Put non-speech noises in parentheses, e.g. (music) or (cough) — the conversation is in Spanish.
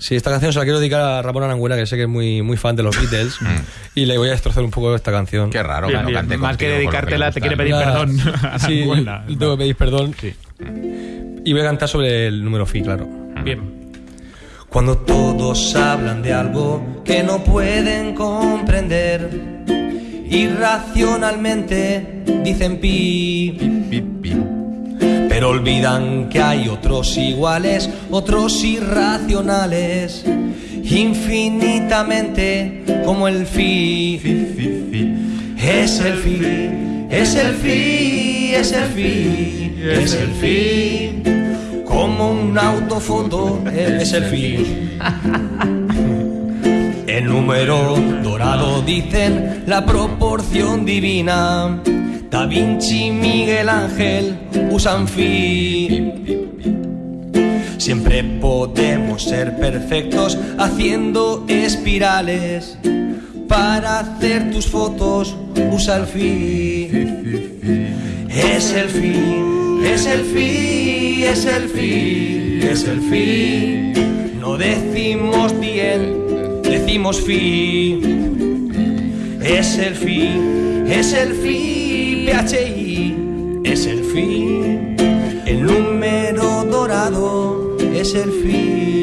Sí, esta canción se la quiero dedicar a Ramón Aranguena, que sé que es muy, muy fan de los Beatles, (laughs) y le voy a destrozar un poco esta canción. Qué raro Bien, que no bien. cante Más que dedicártela, le te quiere pedir perdón. a Sí, (laughs) (laughs) tengo que pedir perdón. Sí. Y voy a cantar sobre el número Fi, claro. Bien. Cuando todos hablan de algo que no pueden comprender, irracionalmente dicen pi, Pi, pi. Pero olvidan que hay otros iguales, otros irracionales, infinitamente como el fi. Es el fi, es el fi, es el fi, es el fi. Como un autofoto, es el fi. El número dorado dicen la proporción divina. Da Vinci, Miguel Ángel usan fi. Siempre podemos ser perfectos haciendo espirales. Para hacer tus fotos usa el fi. Es el fi, es el fi, es el fi, es el fi. No decimos bien, decimos fi. Es el fi, es el fi, PHI, es el fi. El número dorado es el fi.